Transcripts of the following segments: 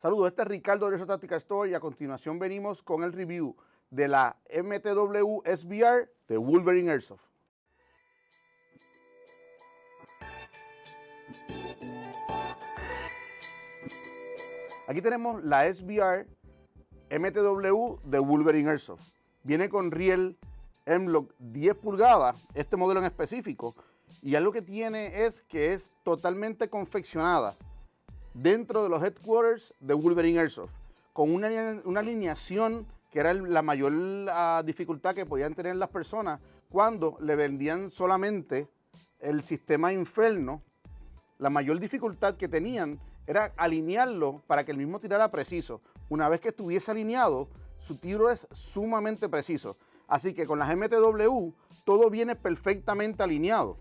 Saludos, este es Ricardo de Tactical Store y a continuación venimos con el review de la MTW SBR de Wolverine Airsoft. Aquí tenemos la SBR MTW de Wolverine Airsoft. Viene con riel M-Lock 10 pulgadas, este modelo en específico, y algo que tiene es que es totalmente confeccionada dentro de los headquarters de Wolverine Airsoft, con una, alineación que era la mayor ah, dificultad que podían tener las personas cuando le vendían solamente el sistema Inferno. La mayor dificultad que tenían era alinearlo para que el mismo tirara preciso. Una vez que estuviese alineado, su tiro es sumamente preciso. Así que con las MTW todo viene perfectamente alineado.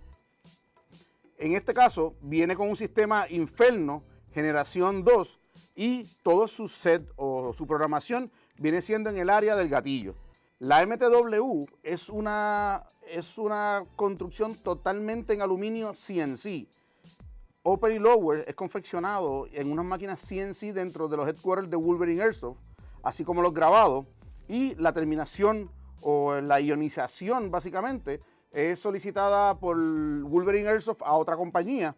En este caso viene con un sistema Inferno generación 2 y todo su set o su programación viene siendo en el área del gatillo. La MTW es una, es una construcción totalmente en aluminio CNC. Upper y Lower es confeccionado en unas máquinas CNC dentro de los headquarters de Wolverine Airsoft, así como los grabados, y la terminación o la ionización básicamente es solicitada por Wolverine Airsoft a otra compañía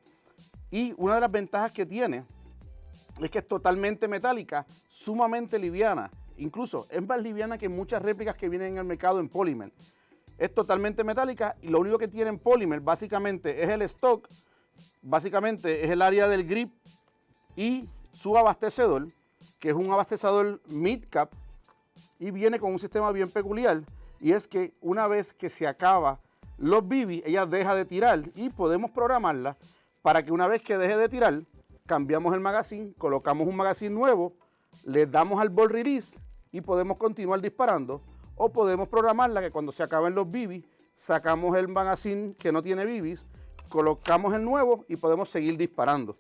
y una de las ventajas que tiene es que es totalmente metálica, sumamente liviana. Incluso es más liviana que muchas réplicas que vienen en el mercado en Polymer. Es totalmente metálica y lo único que tiene en Polymer básicamente es el stock, básicamente es el área del grip y su abastecedor, que es un abastecedor mid-cap y viene con un sistema bien peculiar y es que una vez que se acaba los BB, ella deja de tirar y podemos programarla para que una vez que deje de tirar, cambiamos el magazine, colocamos un magazine nuevo, le damos al ball release y podemos continuar disparando o podemos programarla que cuando se acaben los BBs, sacamos el magazine que no tiene BBs, colocamos el nuevo y podemos seguir disparando.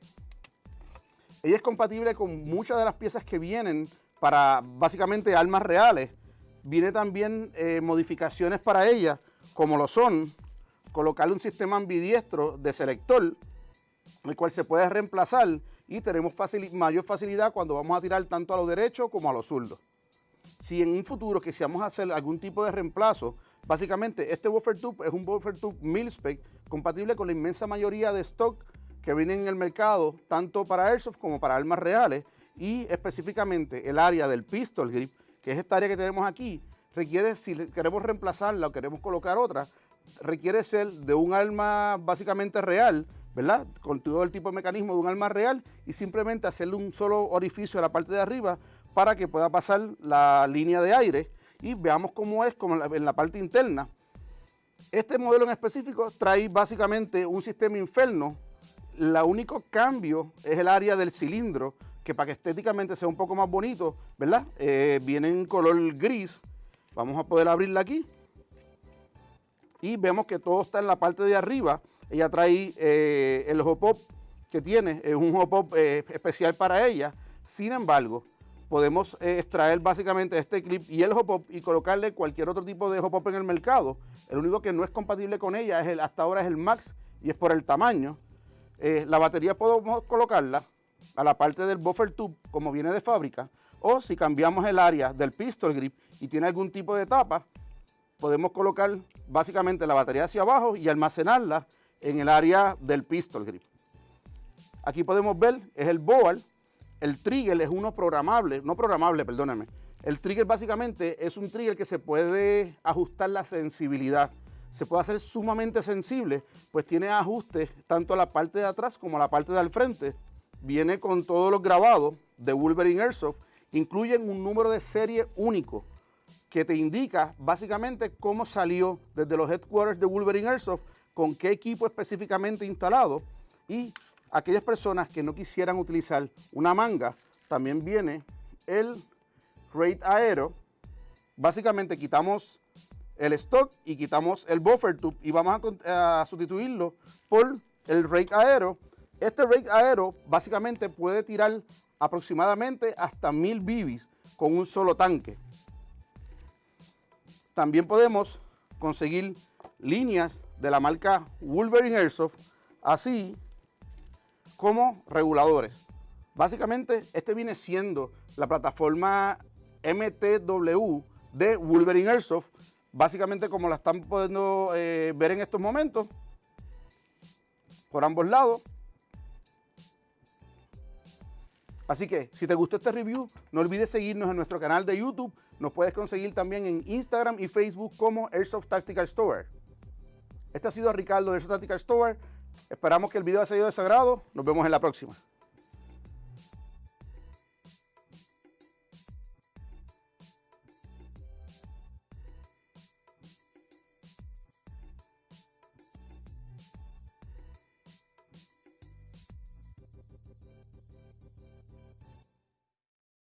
Ella es compatible con muchas de las piezas que vienen para básicamente armas reales. Viene también eh, modificaciones para ella, como lo son colocarle un sistema ambidiestro de selector el cual se puede reemplazar y tenemos mayor facilidad cuando vamos a tirar tanto a los derechos como a los zurdos. Si en un futuro quisiéramos hacer algún tipo de reemplazo, básicamente este buffer tube es un buffer tube mil-spec compatible con la inmensa mayoría de stock que vienen en el mercado, tanto para airsoft como para armas reales, y específicamente el área del pistol grip, que es esta área que tenemos aquí, requiere, si queremos reemplazarla o queremos colocar otra, requiere ser de un arma básicamente real, ¿verdad? Con todo el tipo de mecanismo de un arma real y simplemente hacerle un solo orificio a la parte de arriba para que pueda pasar la línea de aire y veamos cómo es como en la parte interna. Este modelo en específico trae básicamente un sistema inferno. El único cambio es el área del cilindro, que para que estéticamente sea un poco más bonito, ¿verdad? Eh, viene en color gris. Vamos a poder abrirla aquí. Y vemos que todo está en la parte de arriba ella trae eh, el hop-up que tiene, es un hop-up eh, especial para ella. Sin embargo, podemos eh, extraer básicamente este clip y el hop-up y colocarle cualquier otro tipo de hop-up en el mercado. El único que no es compatible con ella es el, hasta ahora es el Max y es por el tamaño. la batería podemos colocarla a la parte del buffer tube como viene de fábrica o si cambiamos el área del pistol grip y tiene algún tipo de tapa, podemos colocar básicamente la batería hacia abajo y almacenarla en el área del pistol grip. Aquí podemos ver, es el boal, el trigger es uno programable, no programable, perdóname. El trigger básicamente es un trigger que se puede ajustar la sensibilidad. Se puede hacer sumamente sensible, pues tiene ajustes tanto a la parte de atrás como a la parte del frente. Viene con todos los grabados de Wolverine Airsoft, incluyen un número de serie único que te indica básicamente cómo salió desde los headquarters de Wolverine Airsoft con qué equipo específicamente instalado y aquellas personas que no quisieran utilizar una manga, también viene el Raid Aero. Básicamente quitamos el stock y quitamos el buffer tube y vamos a, sustituirlo por el Raid Aero. Este Raid Aero básicamente puede tirar aproximadamente hasta 1000 BBs con un solo tanque. También podemos conseguir líneas de la marca Wolverine Airsoft, así como reguladores. Básicamente, este viene siendo la plataforma MTW de Wolverine Airsoft, básicamente como la están pudiendo eh, ver en estos momentos, por ambos lados. Así que si te gustó este review, no olvides seguirnos en nuestro canal de YouTube. Nos puedes conseguir también en Instagram y Facebook como Airsoft Tactical Store. Este ha sido Ricardo de Tactical Store. Esperamos que el video haya sido de sagrado. Nos vemos en la próxima.